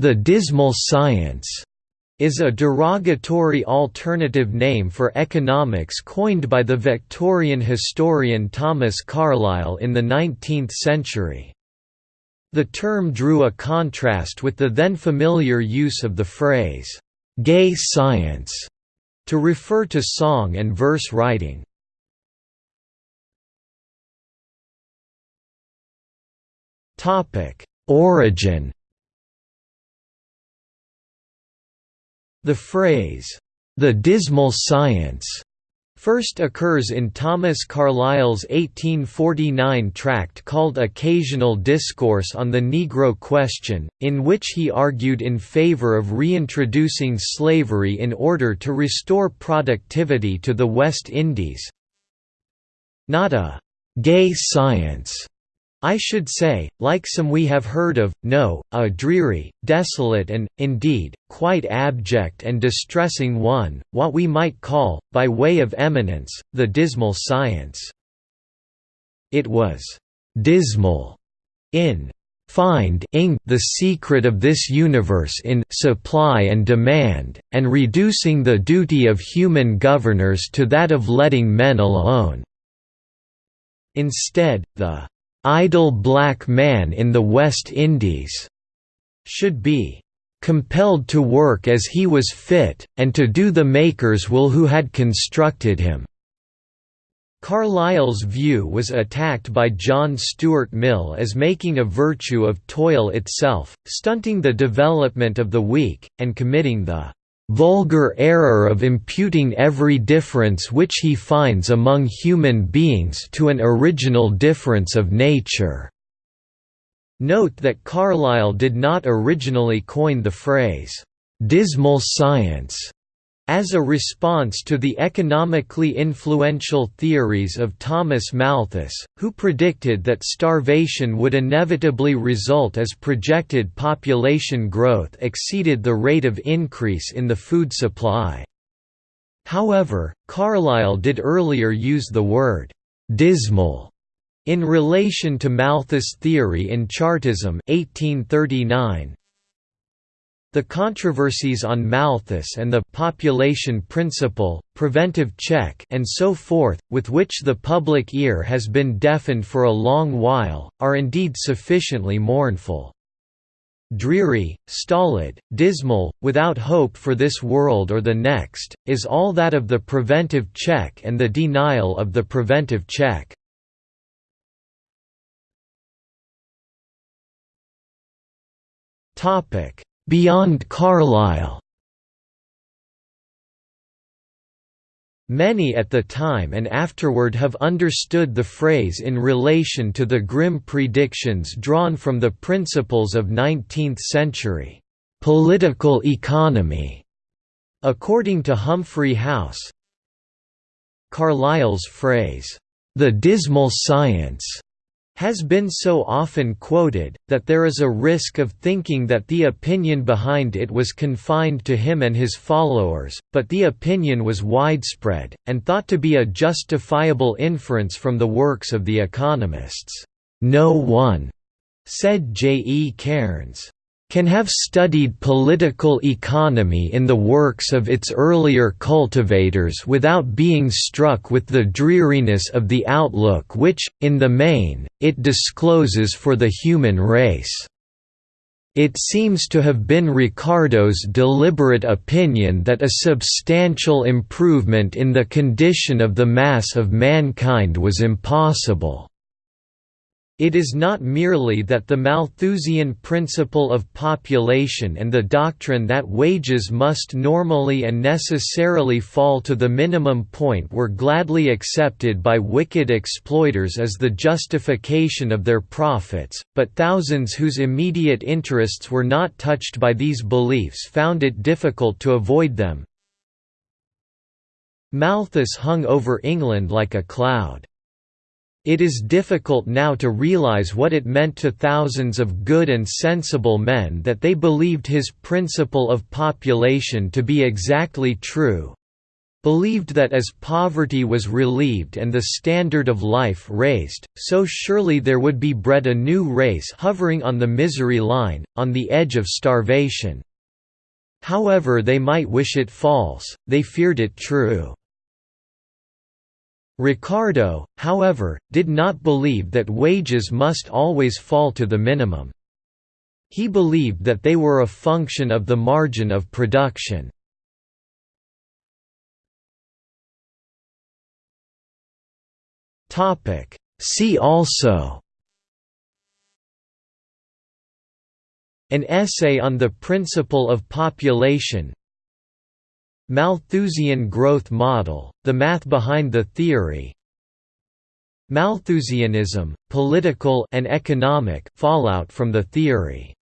The dismal science is a derogatory alternative name for economics coined by the Victorian historian Thomas Carlyle in the 19th century. The term drew a contrast with the then familiar use of the phrase, "'gay science' to refer to song and verse writing. Origin The phrase, "'the dismal science' first occurs in Thomas Carlyle's 1849 tract called Occasional Discourse on the Negro Question, in which he argued in favor of reintroducing slavery in order to restore productivity to the West Indies. Not a «gay science» I should say, like some we have heard of, no, a dreary, desolate and, indeed, quite abject and distressing one, what we might call, by way of eminence, the dismal science. It was «dismal» in finding the secret of this universe in supply and demand, and reducing the duty of human governors to that of letting men alone." Instead, the idle black man in the West Indies should be compelled to work as he was fit, and to do the maker's will who had constructed him." Carlyle's view was attacked by John Stuart Mill as making a virtue of toil itself, stunting the development of the weak, and committing the vulgar error of imputing every difference which he finds among human beings to an original difference of nature." Note that Carlyle did not originally coin the phrase, "'dismal science' as a response to the economically influential theories of Thomas Malthus, who predicted that starvation would inevitably result as projected population growth exceeded the rate of increase in the food supply. However, Carlyle did earlier use the word «dismal» in relation to Malthus' theory in Chartism 1839, the controversies on Malthus and the population principle, preventive check and so forth, with which the public ear has been deafened for a long while, are indeed sufficiently mournful. Dreary, stolid, dismal, without hope for this world or the next, is all that of the preventive check and the denial of the preventive check. Topic Beyond Carlyle Many at the time and afterward have understood the phrase in relation to the grim predictions drawn from the principles of 19th-century political economy. According to Humphrey House, Carlyle's phrase, "...the dismal science," has been so often quoted, that there is a risk of thinking that the opinion behind it was confined to him and his followers, but the opinion was widespread, and thought to be a justifiable inference from the works of the economists. No one, said J. E. Cairnes, can have studied political economy in the works of its earlier cultivators without being struck with the dreariness of the outlook which, in the main, it discloses for the human race. It seems to have been Ricardo's deliberate opinion that a substantial improvement in the condition of the mass of mankind was impossible. It is not merely that the Malthusian principle of population and the doctrine that wages must normally and necessarily fall to the minimum point were gladly accepted by wicked exploiters as the justification of their profits, but thousands whose immediate interests were not touched by these beliefs found it difficult to avoid them. Malthus hung over England like a cloud. It is difficult now to realize what it meant to thousands of good and sensible men that they believed his principle of population to be exactly true. believed that as poverty was relieved and the standard of life raised, so surely there would be bred a new race hovering on the misery line, on the edge of starvation. However they might wish it false, they feared it true. Ricardo, however, did not believe that wages must always fall to the minimum. He believed that they were a function of the margin of production. See also An essay on the principle of population Malthusian growth model, the math behind the theory. Malthusianism, political and economic fallout from the theory